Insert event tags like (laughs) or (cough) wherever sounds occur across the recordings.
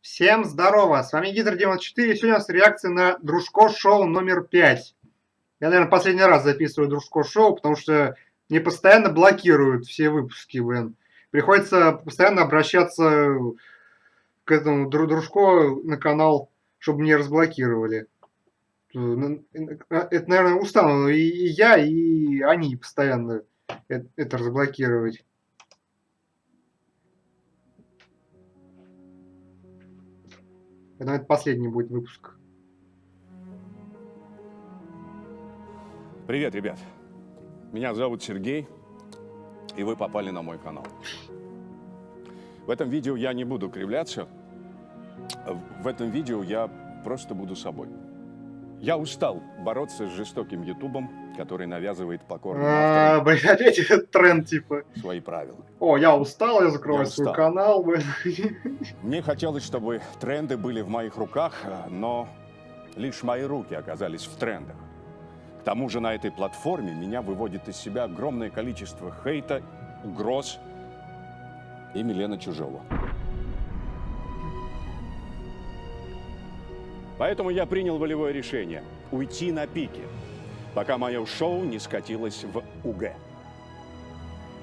Всем здорово, с вами Гидр 94, сегодня у нас реакция на Дружко Шоу номер 5. Я, наверное, последний раз записываю Дружко Шоу, потому что мне постоянно блокируют все выпуски, блин. Приходится постоянно обращаться к этому Дружко на канал, чтобы мне разблокировали. Это, наверное, устану и я, и они постоянно это разблокировать. Это, последний будет выпуск. Привет, ребят. Меня зовут Сергей, и вы попали на мой канал. В этом видео я не буду кривляться. В этом видео я просто буду собой. Я устал бороться с жестоким ютубом, который навязывает покорным а, блин, опять этот тренд, типа. Свои правила. О, я устал, я закрою я свой канал. Блин. Мне хотелось, чтобы тренды были в моих руках, но лишь мои руки оказались в трендах. К тому же на этой платформе меня выводит из себя огромное количество хейта, угроз и Милена Чужого. Поэтому я принял волевое решение – уйти на пике, пока мое шоу не скатилось в УГ.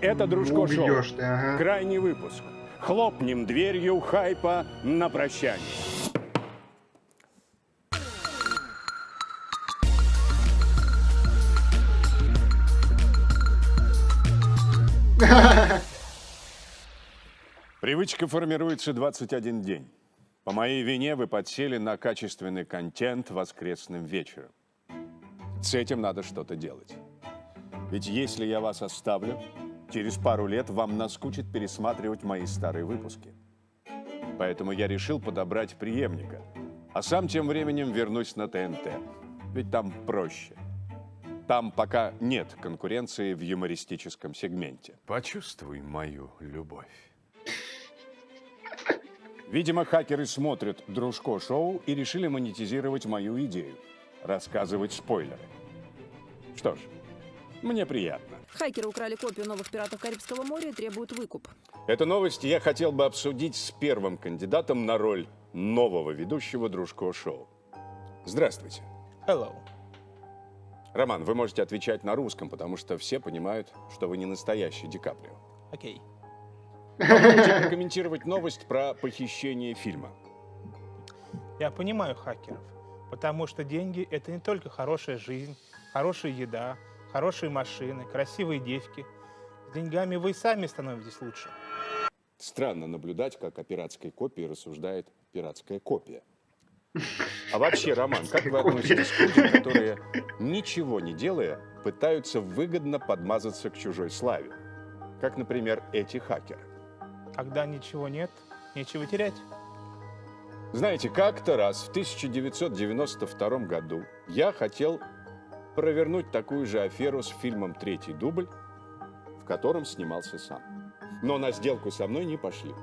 Это Дружко Шоу. Ты, ага. Крайний выпуск. Хлопнем дверью хайпа на прощание. (laughs) Привычка формируется 21 день. По моей вине вы подсели на качественный контент воскресным вечером. С этим надо что-то делать. Ведь если я вас оставлю, через пару лет вам наскучит пересматривать мои старые выпуски. Поэтому я решил подобрать преемника, а сам тем временем вернусь на ТНТ. Ведь там проще. Там пока нет конкуренции в юмористическом сегменте. Почувствуй мою любовь. Видимо, хакеры смотрят Дружко-шоу и решили монетизировать мою идею. Рассказывать спойлеры. Что ж, мне приятно. Хакеры украли копию новых пиратов Карибского моря и требуют выкуп. Эту новость я хотел бы обсудить с первым кандидатом на роль нового ведущего Дружко-шоу. Здравствуйте. Hello. Роман, вы можете отвечать на русском, потому что все понимают, что вы не настоящий Ди Каприо. Окей. Okay. Прокомментировать новость про похищение фильма. Я понимаю хакеров, потому что деньги – это не только хорошая жизнь, хорошая еда, хорошие машины, красивые девки. С деньгами вы и сами становитесь лучше. Странно наблюдать, как о пиратской копии рассуждает пиратская копия. А вообще, Роман, как вы относитесь к людям, которые, ничего не делая, пытаются выгодно подмазаться к чужой славе? Как, например, эти хакеры. Когда ничего нет, нечего терять. Знаете, как-то раз в 1992 году я хотел провернуть такую же аферу с фильмом «Третий дубль», в котором снимался сам. Но на сделку со мной не пошли.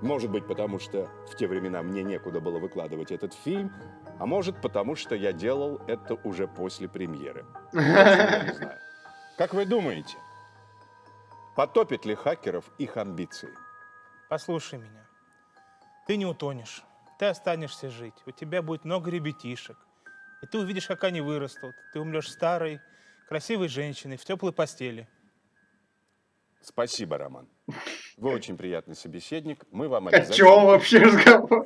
Может быть, потому что в те времена мне некуда было выкладывать этот фильм, а может, потому что я делал это уже после премьеры. Я не знаю. Как вы думаете, потопит ли хакеров их амбиции? Послушай меня. Ты не утонешь. Ты останешься жить. У тебя будет много ребятишек. И ты увидишь, как они вырастут. Ты умрешь старой, красивой женщиной в теплой постели. Спасибо, Роман. Вы очень приятный собеседник. Мы вам обязательно... О чем вообще разговор?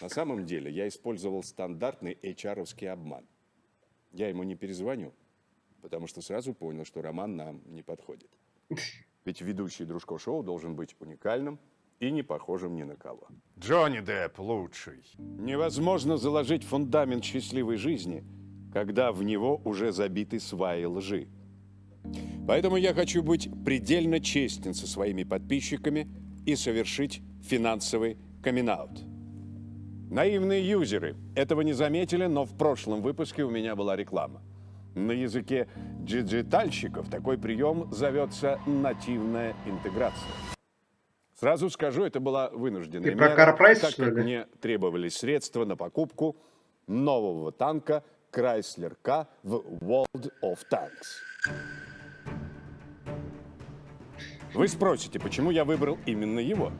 На самом деле, я использовал стандартный HR-овский обман. Я ему не перезвоню, потому что сразу понял, что Роман нам не подходит. Ведь ведущий Дружко шоу должен быть уникальным и не похожим ни на кого. Джонни Депп лучший. Невозможно заложить фундамент счастливой жизни, когда в него уже забиты сваи лжи. Поэтому я хочу быть предельно честен со своими подписчиками и совершить финансовый камин -аут. Наивные юзеры этого не заметили, но в прошлом выпуске у меня была реклама. На языке диджитальщиков такой прием зовется нативная интеграция. Сразу скажу, это была вынужденная Ты мера, про так как мне требовались средства на покупку нового танка Chrysler K в World of Tanks. Вы спросите, почему я выбрал именно его?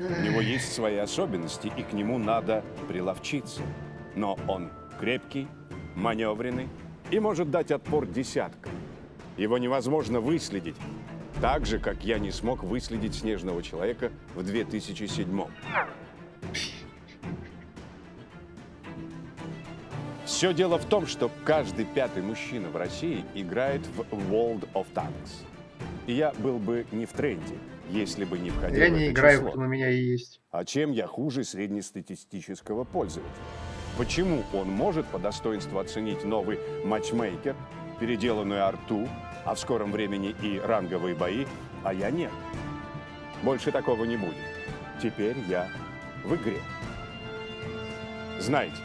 У него есть свои особенности, и к нему надо приловчиться. Но он крепкий, маневренный и может дать отпор десяткам. Его невозможно выследить, так же, как я не смог выследить Снежного Человека в 2007 Все дело в том, что каждый пятый мужчина в России играет в World of Tanks. И я был бы не в тренде, если бы не входил Я в не это играю, число. у меня и есть. А чем я хуже среднестатистического пользователя? Почему он может по достоинству оценить новый матчмейкер, переделанную арту, а в скором времени и ранговые бои, а я нет? Больше такого не будет. Теперь я в игре. Знаете,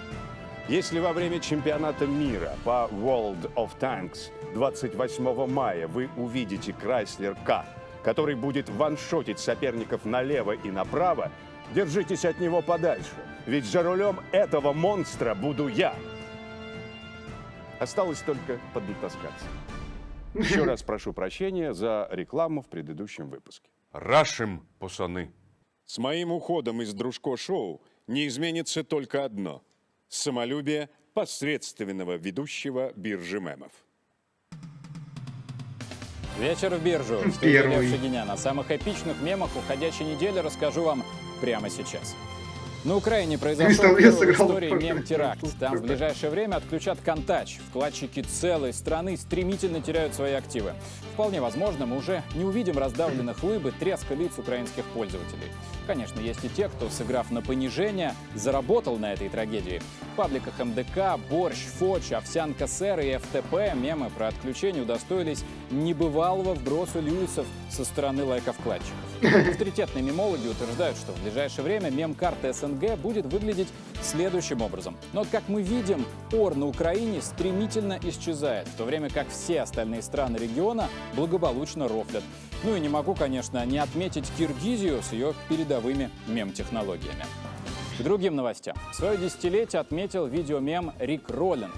если во время чемпионата мира по World of Tanks 28 мая вы увидите Chrysler К, который будет ваншотить соперников налево и направо, держитесь от него подальше, ведь за рулем этого монстра буду я. Осталось только поднатаскаться. Еще (laughs) раз прошу прощения за рекламу в предыдущем выпуске. Рашим, пацаны. С моим уходом из Дружко-шоу не изменится только одно – самолюбие посредственного ведущего биржи мемов. Вечер в биржу. В студии Первый. Лев Шагинян. О самых эпичных мемах уходящей недели расскажу вам прямо сейчас. На Украине произошел первый в истории мем-теракт. Там в ближайшее время отключат контач. Вкладчики целой страны стремительно теряют свои активы. Вполне возможно, мы уже не увидим раздавленных лыб и треска лиц украинских пользователей. Конечно, есть и те, кто, сыграв на понижение, заработал на этой трагедии. В пабликах МДК, Борщ, Фоч, Овсянка Сэр и ФТП мемы про отключение удостоились небывалого вброса Льюисов со стороны лайков-вкладчиков. Авторитетные мемологи утверждают, что в ближайшее время мем-карта СНГ будет выглядеть следующим образом. Но, как мы видим, ор на Украине стремительно исчезает, в то время как все остальные страны региона благополучно рофлят. Ну и не могу, конечно, не отметить Киргизию с ее передовыми мем-технологиями. К другим новостям. Свое десятилетие отметил видеомем Рик Роллинг.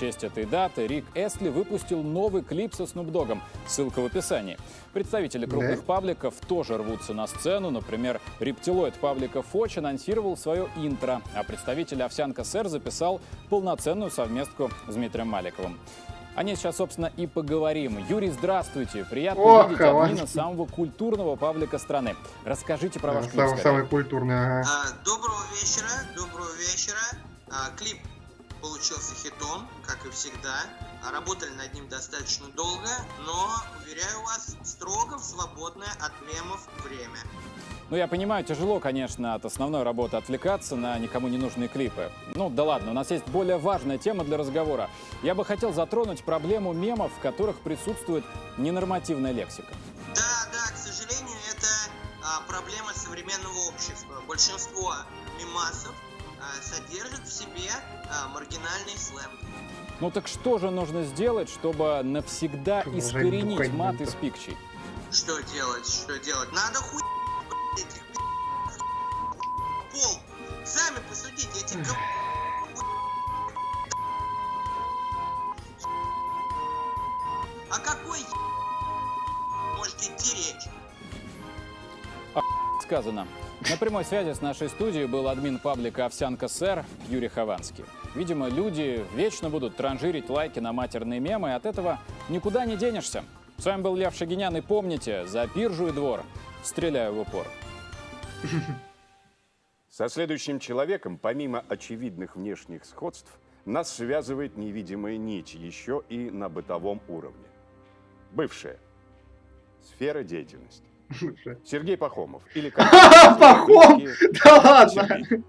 В честь этой даты Рик Эсли выпустил новый клип со Снупдогом. Ссылка в описании. Представители крупных Да. пабликов тоже рвутся на сцену. Например, рептилоид паблика Фоч анонсировал свое интро, а представитель Овсянка Сэр записал полноценную совместку с Дмитрием Маликовым. О ней сейчас, собственно, и поговорим. Юрий, здравствуйте. Приятно О, видеть админа самого культурного паблика страны. Расскажите про ваш клип. Самый, скорее. самый культурный, ага. А, Доброго вечера, доброго вечера. А, Клип получился хитом, как и всегда. Работали над ним достаточно долго, но, уверяю вас, строго в свободное от мемов время. Ну, я понимаю, тяжело, конечно, от основной работы отвлекаться на никому не нужные клипы. Ну, да ладно, у нас есть более важная тема для разговора. Я бы хотел затронуть проблему мемов, в которых присутствует ненормативная лексика. Да, да, к сожалению, это а, проблема современного общества. Большинство мемасов содержит в себе а, маргинальный сленг. Ну так что же нужно сделать, чтобы навсегда Продолжай искоренить мат из пикчей? Что делать, что делать? Надо хуй этих пол. Сами посудите, эти О какой может идти речь? Сказано. На прямой связи с нашей студией был админ паблика «Овсянка Сэр» Юрий Хованский. Видимо, люди вечно будут транжирить лайки на матерные мемы, и от этого никуда не денешься. С вами был Лев Шагинян, и помните, за биржу и двор стреляю в упор. Со следующим человеком, помимо очевидных внешних сходств, нас связывает невидимая нить еще и на бытовом уровне. Бывшая. Сфера деятельности. Сергей Пахомов. Или (laughs) как Пахом? Да ладно!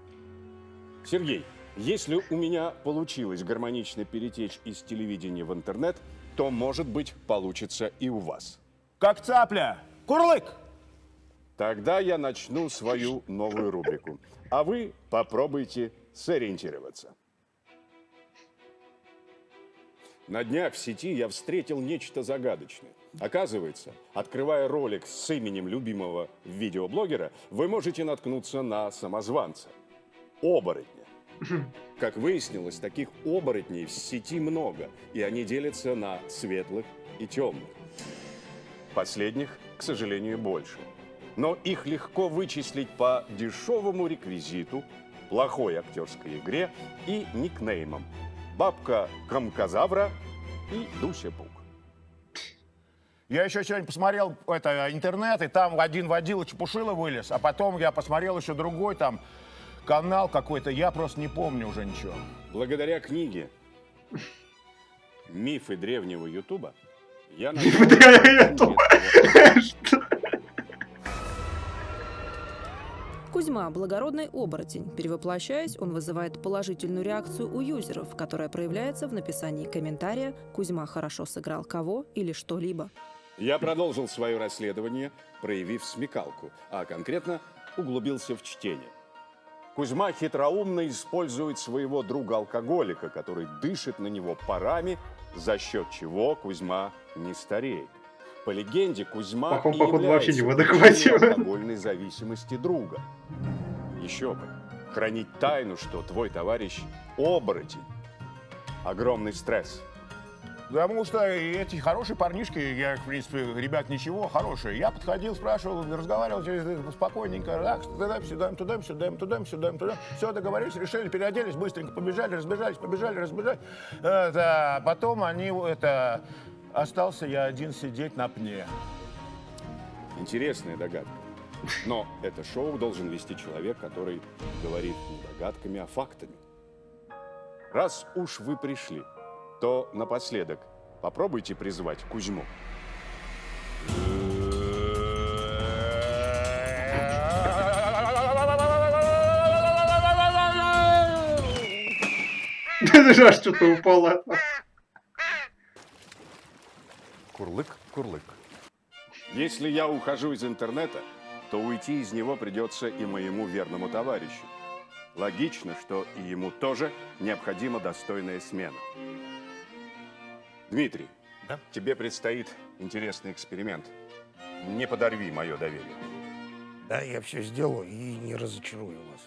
Сергей, если у меня получилось гармонично перетечь из телевидения в интернет, то, может быть, получится и у вас. Как цапля. Курлык! Тогда я начну свою новую рубрику. А вы попробуйте сориентироваться. На днях в сети я встретил нечто загадочное. Оказывается, открывая ролик с именем любимого видеоблогера, вы можете наткнуться на самозванца. Оборотня. Как выяснилось, таких оборотней в сети много, и они делятся на светлых и темных. Последних, к сожалению, больше. но их легко вычислить по дешевому реквизиту, плохой актерской игре и никнеймам. Бабка Кромкозавра и Дуся Бук. Я еще сегодня посмотрел это, интернет, и там один водила Чепушила вылез, а потом я посмотрел еще другой там канал какой-то, я просто не помню уже ничего. Благодаря книге «Мифы древнего Ютуба» я Мифы древнего Ютуба. Кузьма – благородный оборотень. Перевоплощаясь, он вызывает положительную реакцию у юзеров, которая проявляется в написании комментария «Кузьма хорошо сыграл кого» или что-либо. Я продолжил свое расследование, проявив смекалку, а конкретно углубился в чтение. Кузьма хитроумно использует своего друга-алкоголика, который дышит на него парами, за счет чего Кузьма не стареет. По легенде, Кузьма Пахом, походу, вообще не в адеквате. алкогольной зависимости друга. Еще бы, хранить тайну, что твой товарищ оборотень. Огромный стресс. Потому что эти хорошие парнишки, я, в принципе, ребят, ничего, хорошие. Я подходил, спрашивал, разговаривал через спокойненько, так, туда, сюда, туда, сюда, туда, сюда, туда. Все, договорились, решили, переоделись, быстренько побежали, разбежались, побежали, разбежали. Это, потом они, это, остался я один сидеть на пне. Интересная догадка. Но это шоу должен вести человек, который говорит не догадками, а фактами. Раз уж вы пришли, то напоследок попробуйте призвать Кузьму. (laughs) Аж что-то упало. Курлык, курлык. Если я ухожу из интернета, то уйти из него придется и моему верному товарищу. Логично, что и ему тоже необходима достойная смена. Дмитрий, Да? тебе предстоит интересный эксперимент. Не подорви мое доверие. Да, я все сделаю и не разочарую вас.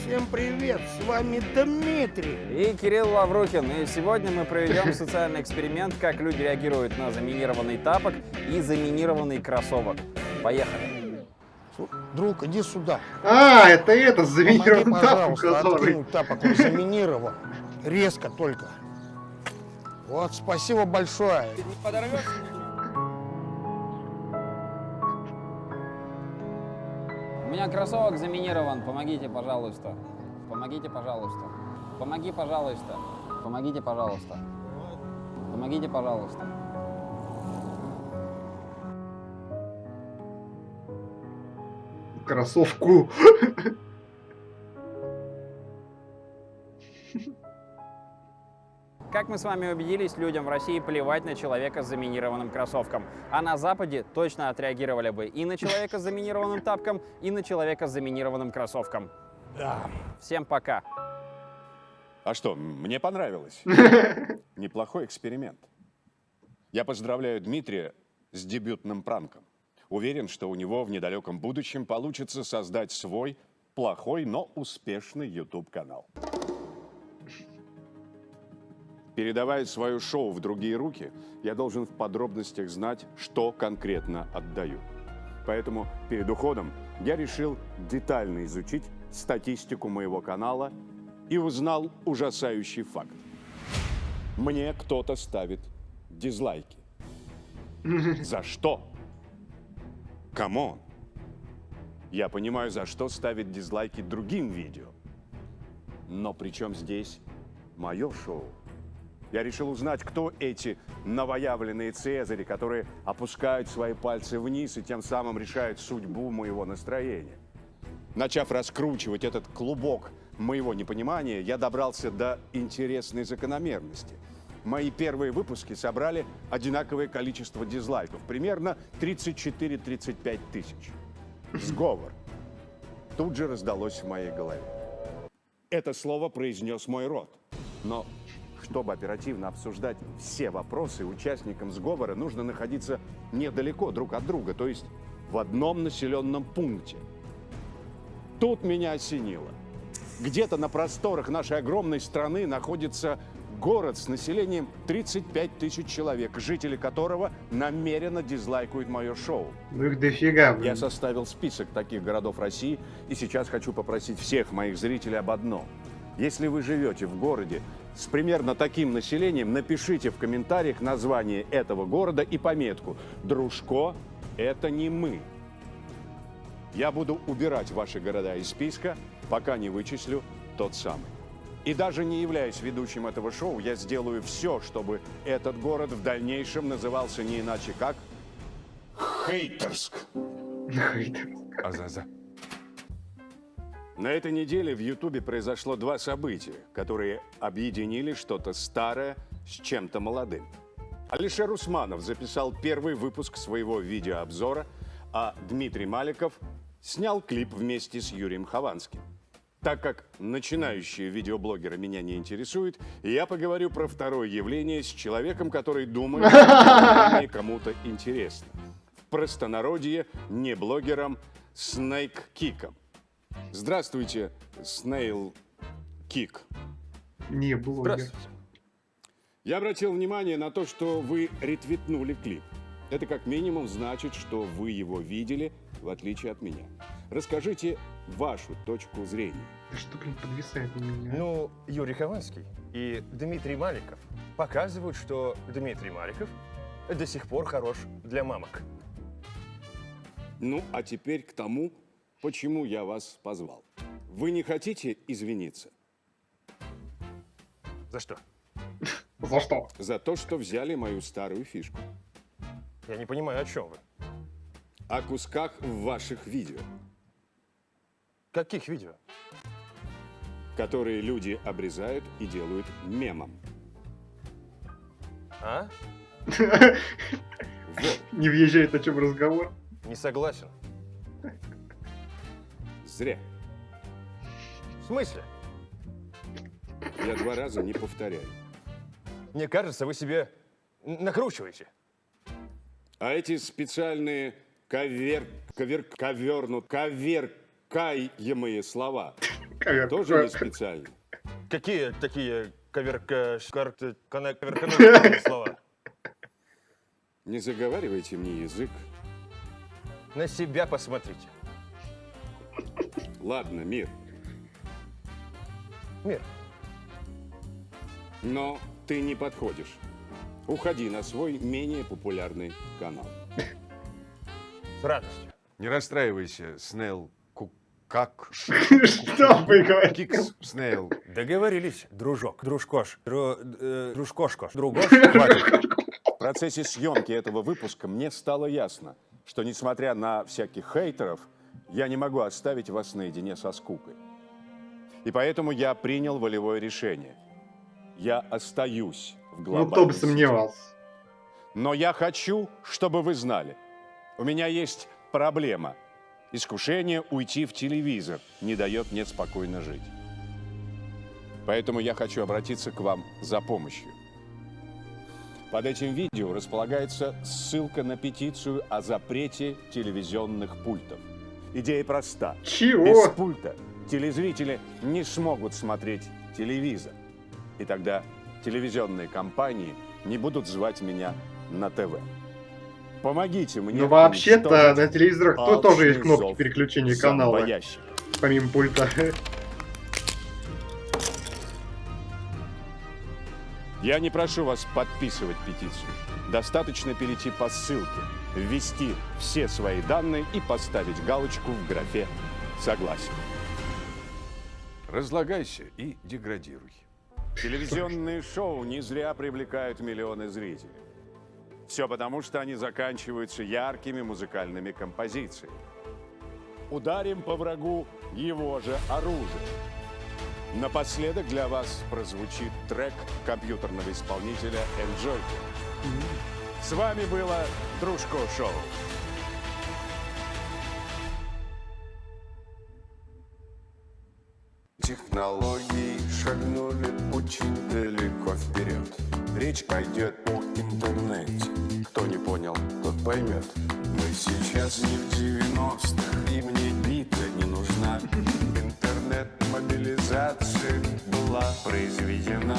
Всем привет, с вами Дмитрий. И Кирилл Лаврухин. И сегодня мы проведем (laughs) социальный эксперимент, как люди реагируют на заминированный тапок и заминированный кроссовок. Поехали. Друг, иди сюда. А, это это, тапом, пожалуйста, который. тапок, он заминирован. Резко только. Вот, спасибо большое. У меня кроссовок заминирован. Помогите, пожалуйста. Помогите, пожалуйста. Помоги, пожалуйста. Помогите, пожалуйста. Помогите, пожалуйста. Кроссовку. Как мы с вами убедились, людям в России плевать на человека с заминированным кроссовком. А на Западе точно отреагировали бы и на человека с заминированным тапком, и на человека с заминированным кроссовком. Да. Всем пока. А что, мне понравилось. (laughs) Неплохой эксперимент. Я поздравляю Дмитрия с дебютным пранком. Уверен, что у него в недалеком будущем получится создать свой плохой, но успешный YouTube-канал. Передавая свое шоу в другие руки, я должен в подробностях знать, что конкретно отдаю. Поэтому перед уходом я решил детально изучить статистику моего канала и узнал ужасающий факт. Мне кто-то ставит дизлайки. За что? Come on. Я понимаю, за что ставить дизлайки другим видео. Но при чем здесь мое шоу? Я решил узнать, кто эти новоявленные цезари, которые опускают свои пальцы вниз и тем самым решают судьбу моего настроения. Начав раскручивать этот клубок моего непонимания, я добрался до интересной закономерности. Мои первые выпуски собрали одинаковое количество дизлайков, примерно 34-35 тысяч. Сговор. Тут же раздалось в моей голове. Это слово произнес мой рот. Но чтобы оперативно обсуждать все вопросы, участникам сговора нужно находиться недалеко друг от друга, то есть в одном населенном пункте. Тут меня осенило. Где-то на просторах нашей огромной страны находится город с населением 35 тысяч человек, жители которого намеренно дизлайкают мое шоу. Ну их дофига, Я блин. составил список таких городов России и сейчас хочу попросить всех моих зрителей об одном. Если вы живете в городе с примерно таким населением, напишите в комментариях название этого города и пометку «Дружко – это не мы». Я буду убирать ваши города из списка, пока не вычислю тот самый. И даже не являясь ведущим этого шоу, я сделаю все, чтобы этот город в дальнейшем назывался не иначе как Хейтерск. Хейтер. На этой неделе в Ютубе произошло два события, которые объединили что-то старое с чем-то молодым. Алишер Усманов записал первый выпуск своего видеообзора, а Дмитрий Маликов снял клип вместе с Юрием Хованским. Так как начинающие видеоблогеры меня не интересуют, я поговорю про второе явление с человеком, который думает, что кому-то интересно. В простонародье не блогером, Снейк Киком. Здравствуйте, Снейл Кик. Не, блогер. Я обратил внимание на то, что вы ретвитнули клип. Это как минимум значит, что вы его видели, в отличие от меня. Расскажите вашу точку зрения. Да что, блин, подвисает на меня? Ну, Юрий Хованский и Дмитрий Маликов показывают, что Дмитрий Маликов до сих пор хорош для мамок. Ну, а теперь к тому, почему я вас позвал. Вы не хотите извиниться За что? За что? за то, что взяли мою старую фишку? Я не понимаю, о чем вы. О кусках в ваших видео, Каких видео? которые люди обрезают и делают мемом. А? Не въезжает, о чем разговор. Не согласен. зря. В смысле? Я два раза не повторяю. Мне кажется, вы себе накручиваете. А эти специальные ковер, ковер, ковернут, коверкаемые слова тоже не специальные. Какие такие коверка... шкар- кана- коверканутые (laughs) слова? Не заговаривайте мне язык. На себя посмотрите. Ладно, мир. Мир, Но ты не подходишь. Уходи на свой менее популярный канал. с радостью. Не расстраивайся, Снейл. Как? (laughs) Что вы говорите? Кикс, Снейл. Договорились, дружок, дружкош, дру, э, дружкошкош, другош. (laughs) В процессе съемки этого выпуска мне стало ясно, что несмотря на всяких хейтеров, я не могу оставить вас наедине со скукой. И поэтому я принял волевое решение. Я остаюсь в Ну, глобальной кто бы сомневался. Но я хочу, чтобы вы знали, у меня есть проблема. Искушение уйти в телевизор не дает мне спокойно жить. Поэтому я хочу обратиться к вам за помощью. Под этим видео располагается ссылка на петицию о запрете телевизионных пультов. Идея проста. Без Чего? пульта телезрители не смогут смотреть телевизор. И тогда телевизионные компании не будут звать меня на ТВ. Помогите мне. Ну, вообще-то на телевизорах то тоже есть кнопки переключения канала, помимо пульта. Я не прошу вас подписывать петицию. Достаточно перейти по ссылке, ввести все свои данные и поставить галочку в графе «Согласен». Разлагайся и деградируй. Телевизионные шоу не зря привлекают миллионы зрителей. Все потому, что они заканчиваются яркими музыкальными композициями. Ударим по врагу его же оружие. Напоследок для вас прозвучит трек компьютерного исполнителя Enjoy. С вами было Дружко Шоу. Технологии шагнули очень далеко вперед. Речь пойдет поймет. Мы сейчас не в 90-х, и мне бита не нужна. Интернет-мобилизация была воспроизведена.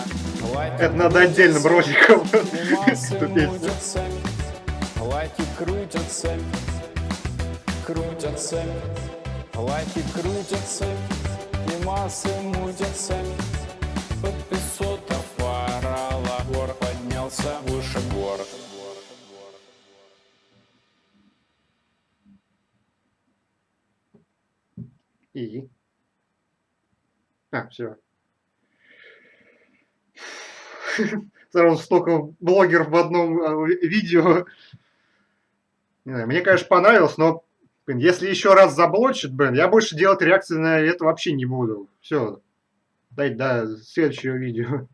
Лайки Это надо (laughs) песню. мутятся. Лайки крутятся, крутятся. Лайки крутятся, и массы мутятся. Под И? А, все. (laughs) Сразу столько блогеров в одном а, ви- видео. Не знаю, мне, конечно, понравилось, но блин, если еще раз заблочит, блин, я больше делать реакции на это вообще не буду. Все. Дайте до следующего видео.